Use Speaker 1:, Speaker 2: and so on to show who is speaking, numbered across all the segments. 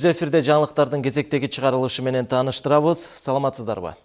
Speaker 1: Түз эфирде жаңылыктардын кезектеги чыгарылышы менен тааныштырабыз. Саламатсыздарбы?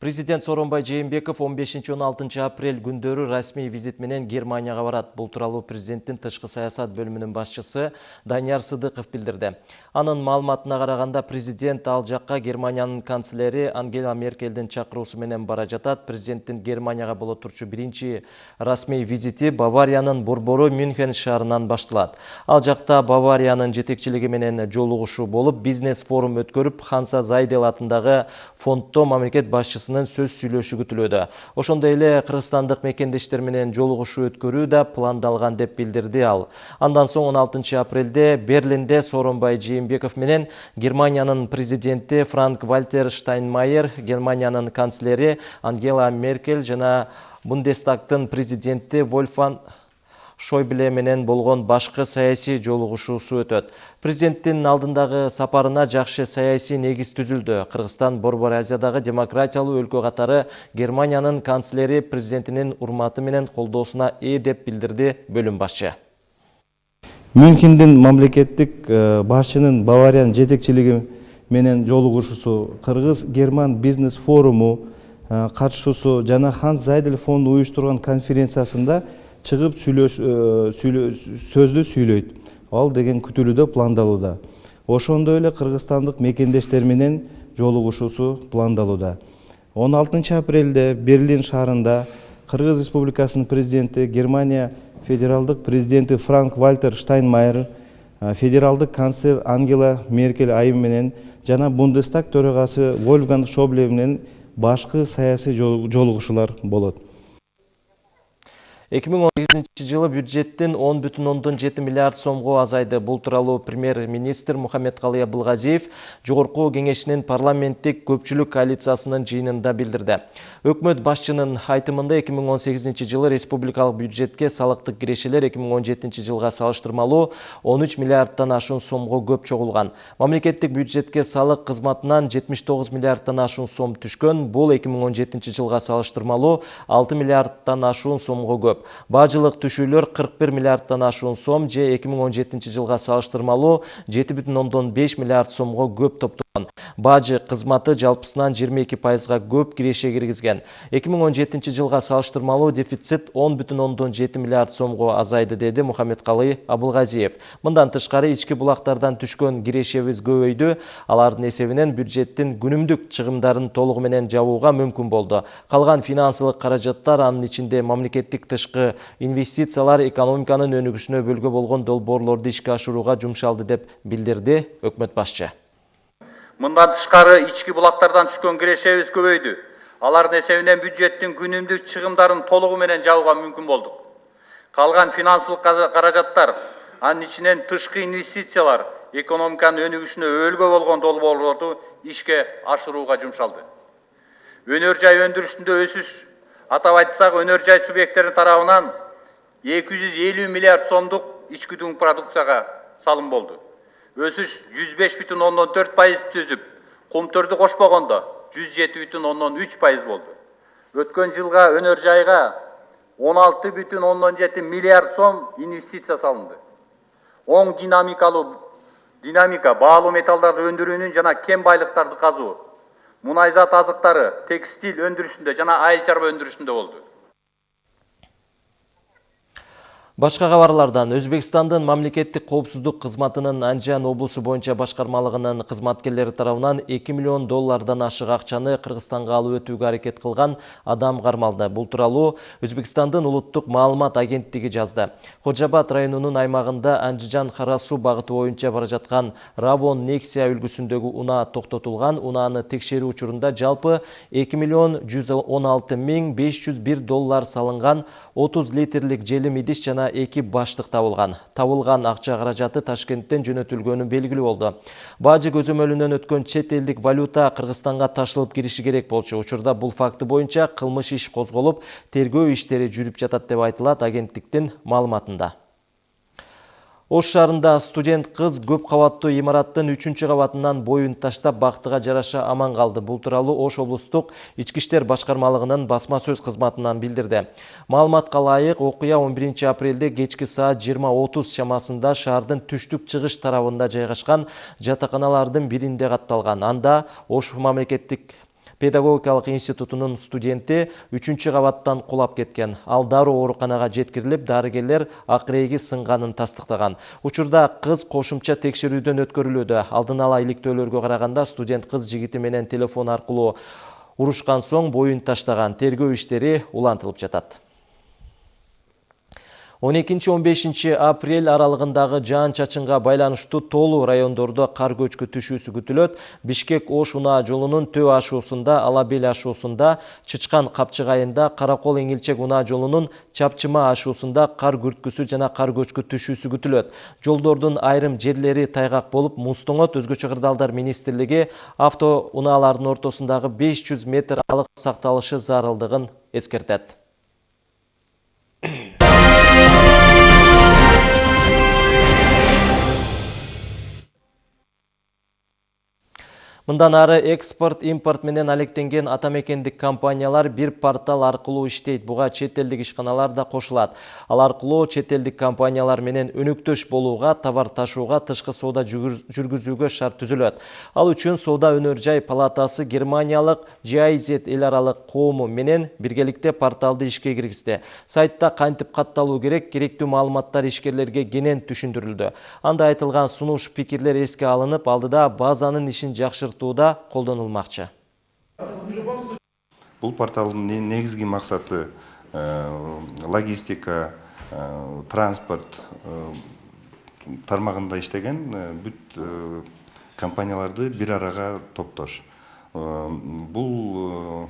Speaker 1: Президент Сооронбай Жээнбеков 15-16 апрель күндөрү расмий визит менен Германияга барат. Бул тууралуу президенттин тышкы саясат бөлүмүнүн башчысы Данияр Сыдыков билдирди. Анын маалыматына караганда президент ал жакка Германиянын канцлери Ангела Меркелдин чакыруусу менен бара жатат. Президенттин Германияга боло турчу биринчи расмий визити Бавариянын борбору Мюнхен шаарынан башталат. Ал жакта Бавариянын жетекчилиги менен жолугушуу болуп, бизнес форум өткөрүп, Ханса Зайдел атындагы фонддо мамлекет сөз сүйлөшү күтүлүүдө. Ошондой эле кыргызстандык мекендештер менен жолугушуу өткөрүү да пландалган деп билдирди ал. Андан соң 16 апрелде Берлинде Сооронбай Жээнбеков менен Германиянын президенти Франк Вальтер Штайнмайер, Германиянын канцлери Ангела Меркель жана Бундестагтын президенти Вольфан Шойбле менен болгон башкы саясий жолугушуусу өтөт. Президенттин алдындагы сапарына жакшы саясий негиз түзүлдү. Кыргызстан Борбор Азиядагы демократиялуу өлкө катары Германиянын канцлери президентинин урматы менен колдоосуна ээ деп билдирди бөлүм башчы.
Speaker 2: Мюнхендин мамлекеттик башчынын Бавариянын жетекчилиги менен жолугушуусу, Кыргыз-Герман бизнес форуму катышуусу жана Ханс Зайдель фонду уюштурган конференциясында чыгып сөздү сүйлөйт. Ал деген күтүлүүдө пландалууда. Ошондой эле кыргызстандык мекендештер менен жолугушуусу пландалууда. Он алтынчы апрелде берлин шаарында кыргыз республикасынын президенти германия федералдык президенти франк вальтер штайнмайер федералдык канцлер ангела меркель айым менен жана бундестаг төрагасы вольфганг шобле менен башкы саясий жолугушуулар болот.
Speaker 1: 2018 жылы бюджеттин 10,7 миллиард сомго азайды. Бул тууралуу премьер-министр Мухаммедкалый Абылгазиев жогорку кеңешинин парламенттик көпчүлүк коалициясынын жыйынында билдирди. Өкмөт башчынын айтымында 2018 жылы республикалык бюджетке салыктык кирешелер 2017 жылга салыштырмалуу 13 миллиардтан ашуун сомго көп чогулган. Мамлекеттик бюджетке салык кызматынан 79 миллиардтан ашуун сом түшкөн. Бул 2017 жылга салыштырмалуу 6 миллиардтан ашуун сомго көп. Бажылык түшүүлөр 41 миллиардтан ашуун сом же 2017 жылга салыштырмалуу 7,5 миллиард сомго көп топтолгон. Бажы кызматы жалпысынан 22 пайызга көп киреше киргизген. 2017 жылга салыштырмалуу дефицит 10,7 миллиард сомго азайды деди Мухаммедкалый Абылгазиев. Мындан тышкары ички булактардан түшкөн кирешебиз көбөйдү. Алардын эсебинен бюджеттин күнүмдүк чыгымдарын толугу менен жабууга мүмкүн болду. Калган финансылык каражаттар анын ичинде мамлекеттик тышкы инвестициялар экономиканын өнүгүшүнө бөлгө болгон долбоорлорду ишке ашырууга жумшалды деп билдирди өкмөт башчы.
Speaker 3: Мындан тышкары ички булактардан түшкөн кирешебиз көбөйдү. Алардын эсебинен бюджеттин күнүмдүк чыгымдарын толугу менен жабууга мүмкүн болдук. Калган финансылык каражаттар, анын ичинен тышкы инвестициялар экономиканын өнүгүшүнө өлгө болгон долбоорлорду ишке ашырууга жумшалды. Өнөр жай өндүрүшүндө өсүш атап айтсак өнөр жай субъекттеринин тарабынан 250 миллиард сомдук ички дүң продукцияга салым болду. Өсүш 105,4 пайыз түзүп, кумтөрдү кошпогондо 107,3 пайыз болду. Өткөн жылга өнөр жайга 16,7 миллиард сом инвестиция салынды. Оң динамикалуу динамика баалуу металлдарды өндүрүүнүн жана кем байлыктарды казуу мунай зат азыктары текстиль өндүрүшүндө жана айыл чарба өндүрүшүндө болду
Speaker 1: Башка кабарлардан Өзбекстандын мамлекеттик коопсуздук кызматынын Анжан облусу боюнча башкармалыгынын кызматкерлери тарабынан 2 миллион доллардан ашык акчаны Кыргызстанга алып өтүүгө аракет кылган адам кармалды. Бул тууралуу Өзбекстандын улуттук маалымат агенттиги жазды. Кожобат районунун аймагында Анжижан Харасу багыты боюнча бара жаткан Равон Нексия үлгүсүндөгү унаа токтотулган. Унааны текшерүү учурунда жалпы 2 миллион 116 миң 501 доллар салынган 30 литрлик желим идиш жана эки баштык табылган. Табылган акча каражаты Ташкенттен жөнөтүлгөнү белгилүү болду. Бажы көзөмөлүнөн өткөн чет элдик валюта Кыргызстанга ташылып кириши керек болчу. Учурда бул факты боюнча кылмыш иш козголуп, тергөө иштери жүрүп жатат деп айтылат агенттиктин маалыматында. Ош шаарында студент кыз көп кабаттуу имараттын 3 кабатынан боюн таштап бактыга жараша аман калды. Бул тууралуу Ош облустук ички иштер башкармалыгынын басма сөз кызматынан билдирди. Маалыматка ылайык, окуя 11 апрелде кечки саат 20:30 чамасында шаардын түштүк чыгыш тарабында жайгашкан жатаканалардын биринде катталган. Анда Ош мамлекеттик педагогикалык институтунун студенти үчүнчү кабаттан кулап кеткен. Ал дароо ооруканага жеткирилип дарыгерлер акырейги сынганын тастыктаган. Учурда кыз кошумча текшерүүдөн өткөрүлүүдө. Алдын ала иликтөөлөргө караганда студент кыз жигити менен телефон аркылуу урушкан соң боюн таштаган. Тергөө иштери улантылып жатат 12-15 апрель аралығындағы жаан чачынға байланыштуу толу райондордо кар көчкү түшүүсү күтүлөт. Бишкек Ош унаа жолунун Төө ашуусунда, Алабел ашуусунда, Чычкан капчыгайында, Каракол эңилчек унаа жолунун Чапчыма ашуусунда кар күрткүсү жана кар көчкү түшүүсү күтүлөт. Жолдордун айрым жерлери тайгак болуп, муздоңот өзгөчө кырдаалдар министрлиги авто унаалардын ортосундагы 500 метр алык сакталышы зарылдыгын эскертет. Мындан ары экспорт, импорт менен алектенген атамекендик компаниялар бир портал аркылуу иштейт. Буга чет элдик ишканалар да кошулат. Ал аркылуу чет элдик компаниялар менен өнөктөш болууга, товар ташууга, тышкы соода жүргүзүүгө шарт түзүлөт. Ал үчүн Соода өнөр жай палатасы Германиялык GIZ эл аралык коому менен биргеликте порталды ишке киргизди. Сайтта кантип катталуу керек, керектүү маалыматтар ишкерлерге кенен түшүндүрүлдү. Анда айтылган сунуш пикирлер эске алынып, алдыда базанын ишин жакшыртуу жаңғыртууда колдонулмакчы
Speaker 4: бул порталдын негизги максаты логистика транспорт тармагында иштеген бүт компанияларды бир арага топтош. Бул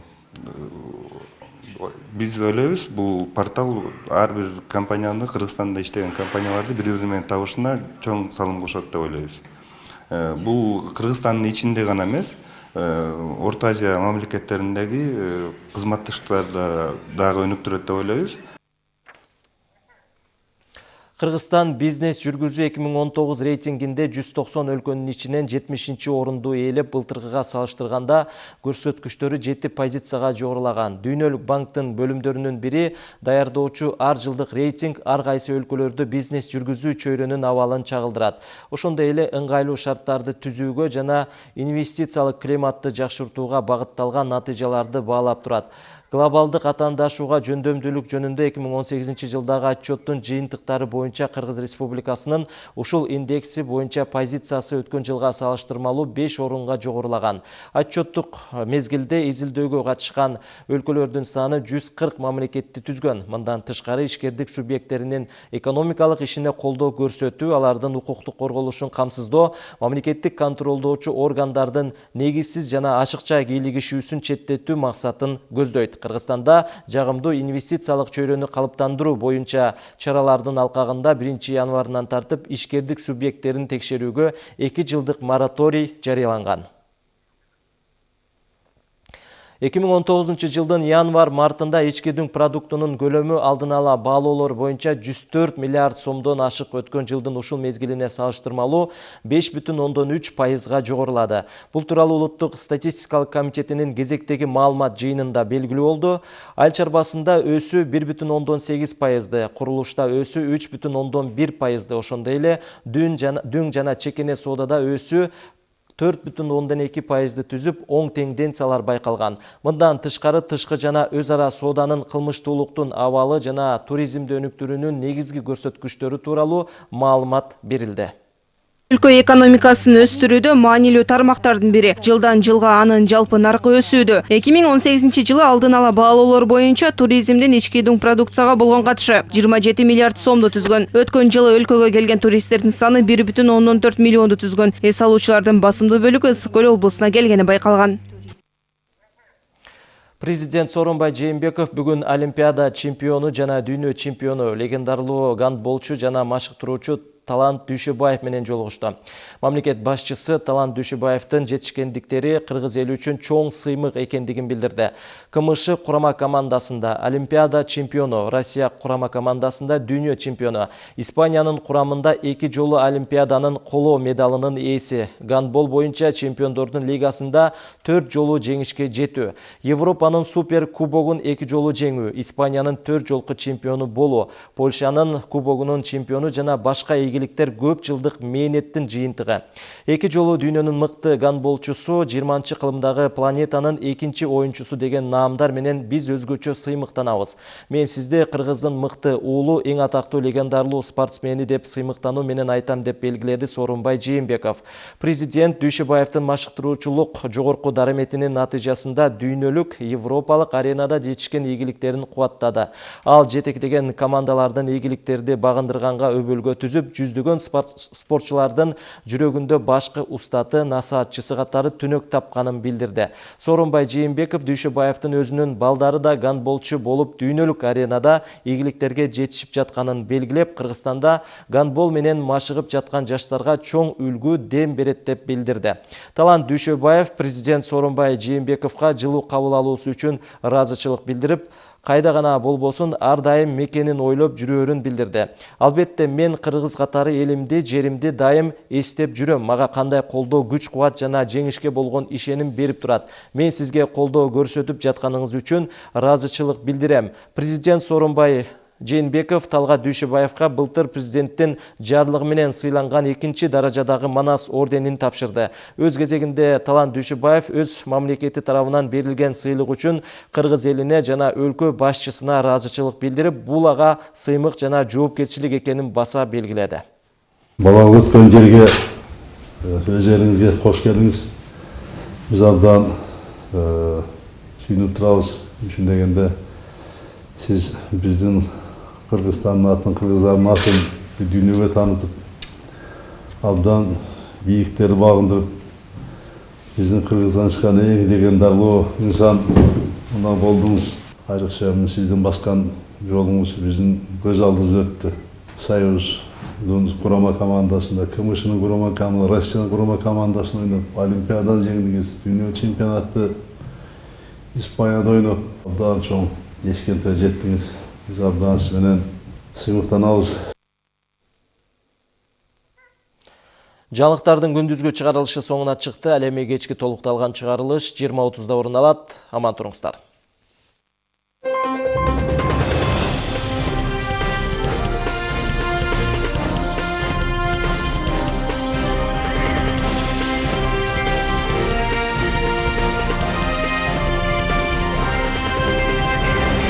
Speaker 4: биз ойлойбуз бул портал ар бир компанияны кыргызстанда иштеген компанияларды бири бири менен табышына чоң салым кошот деп ойлойбуз Э, бул кыргызстандын ичинде гана эмес. Э, орто азия мамлекеттериндеги э, кызматташтарды дагы өнүктүрөт деп ойлойбуз.
Speaker 1: Кыргызстан бизнес жүргүзүү 2019 рейтингинде 190 өлкөнүн ичинен 70 орунду ээлеп, былтыркыга салыштырганда көрсөткүчтөрү 7 позицияга жогорулаган. Дүйнөлүк банктын бөлүмдөрүнүн бири даярдоочу ар жылдык рейтинг ар кайсы өлкөлөрдө бизнес жүргүзүү чөйрөнүн абалын чагылдырат. Ошондой эле ыңгайлуу шарттарды түзүүгө жана инвестициялык климатты жакшыртууга багытталган натыйжаларды баалап турат. Глобалдык атаандашууга жөндөмдүүлүк жөнүндө 2018 жылдагы отчеттун жыйынтыктары боюнча Кыргыз Республикасынын ушул индекси боюнча позициясы өткөн жылга салыштырмалуу 5 орунга жогорулаган. Отчеттук мезгилде изилдөөгө катышкан өлкөлөрдүн саны 140 мамлекетти түзгөн. Мындан тышкары ишкердик субъекттеринин экономикалык ишине колдоо көрсөтүү, алардын укуктук корголушун камсыздоо, мамлекеттик контролдоочу органдардын негизсиз жана ашыкча кийлигишүүсүн четтетүү максатын көздөйт. Кыргызстанда жагымдуу инвестициялык чөйрөнү калыптандыруу боюнча чаралардын алкагында 1 январынан тартып ишкердик субъекттерин текшерүүгө 2 жылдык мораторий жарыяланган 2019 жылдын январ мартында дүң продуктунун көлөмү алдын ала баалоолор боюнча 104 миллиард сомдон ашык өткөн жылдын ушул мезгилине салыштырмалуу 5,3 пайызга жогорулады. Бул тууралуу улуттук статистикалык комитетинин кезектеги маалымат жыйынында белгилүү болду. Айыл чарбасында өсүү 1,8 пайызды, курулушта өсүү 3,1 пайызды, ошондой эле дүң жана чекене соодада өсүү төрт бүтүн ондон эки пайызды түзүп оң тенденциялар байкалган мындан тышкары тышкы жана өз ара сооданын кылмыштуулуктун абалы жана туризмди өнүктүрүүнүн негизги көрсөткүчтөрү тууралуу маалымат берилди
Speaker 5: өлкө экономикасын өстүрүүдө маанилүү тармактардын бири. Жылдан жылга анын жалпы наркы өсүүдө. Эки миң он сегизинчи жылы алдын ала баалоолор боюнча туризмдин ички дүң продукцияга болгон катышы. Жыйырма жети миллиард сомду түзгөн. Өткөн жылы өлкөгө келген туристтердин саны бир бүтүн ондон төрт миллионду түзгөн. Эс алуучулардын басымдуу бөлүгү ысык көл облусуна келгени байкалган.
Speaker 1: Президент Сооронбай Жээнбеков бүгүн Олимпиада чемпиону жана дүйнө чемпиону легендарлуу гандболчу жана машыктыруучу Талант Дүйшөбаев менен жолугушту. Мамлекет башчысы Талант Дүйшөбаевдин жетишкендиктери кыргыз эли үчүн чоң сыймык экендигин билдирди. КМШ курама командасында Олимпиада чемпиону, Россия курама командасында дүйнө чемпиону, Испаниянын курамында эки жолу Олимпиаданын коло медалынын ээси, гандбол боюнча чемпиондордун лигасында 4 жолу жеңишке жетүү, Европанын супер кубогун эки жолу жеңүү, Испаниянын 4 жолку чемпиону болуу, Польшанын кубогунун чемпиону жана башка ийгиликтер көп жылдык мээнеттин жыйынтыгы. Эки жолу дүйнөнүн мыкты гандболчусу 20 кылымдагы планетанын экинчи оюнчусу деген наамдар менен биз өзгөчө сыймыктанабыз. Мен сизди кыргыздын мыкты уулу, эң атактуу легендарлуу спортсмени деп сыймыктануу менен айтам деп белгиледи Сооронбай Жээнбеков. Президент Дүйшөбаевдин машыктыруучулук жогорку дараметинин натыйжасында дүйнөлүк, европалык аренада жетишкен ийгиликтерин кубаттады. Ал жетектеген командалардын ийгиликтерди багындырганга өбөлгө түзүп, жүздөгөн спортчулардын жүрөгүндө башкы устаты, насаатчысы катары түнөк тапканын билдирди. Сооронбай Жээнбеков Дүйшөбаевдин өзүнүн балдары да гандболчу болуп дүйнөлүк аренада ийгиликтерге жетишип жатканын белгилеп, Кыргызстанда гандбол менен машыгып жаткан жаштарга чоң үлгү дем берет деп билдирди. Талант Дүйшөбаев президент Сооронбай Жээнбековго жылуу кабыл алуусу үчүн ыраазычылык билдирип, кайда гана болбосун ар дайым мекенин ойлоп жүрөөрүн билдирди. Албетте мен кыргыз катары элимди, жеримди дайым эстеп жүрөм. Мага кандай колдоо, күч кубат жана жеңишке болгон ишеним берип турат. Мен сизге колдоо көрсөтүп жатканыңыз үчүн ыраазычылык билдирем. Президент Сооронбай Жээнбеков Талгат Дүйшөбаевга былтыр президенттин жарлыгы менен сыйланган экинчи даражадагы Манас орденин тапшырды. Өз кезегинде Талант Дүйшөбаев өз мамлекети тарабынан берилген сыйлык үчүн кыргыз элине жана өлкө башчысына ыраазычылык билдирип, бул ага сыймык жана жоопкерчилик экенин баса белгиледи.
Speaker 6: Балаңыз өткөн жерге өз кош келдиңиз. Биз абдан сүйүнүп турабыз. Ушун дегенде сиз биздин Кыргызстандын атын, кыргыздардын атын дүйнөгө таанытып, абдан бийиктерди багындырып, биздин Кыргыздан чыккан эң легендарлуу инсан мына болдуңуз. Айрыкча сиздин баскан жолуңуз биздин көз алдыбызда өттү. Союздун курама командасында, КМШнын курама командасында, Россиянын курама командасында ойноп, Олимпиаданы жеңдиңиз, дүйнө чемпионатты Испанияда ойноп, абдан чоң ешкенте жеттиңиз. Биз абдан сиз менен сыймыктанабыз.
Speaker 1: Жаңылыктардын күндүзгү чыгарылышы соңуна чыкты. Ал эми кечки толукталган чыгарылыш 20:30да орун алат. Аман туруңуздар.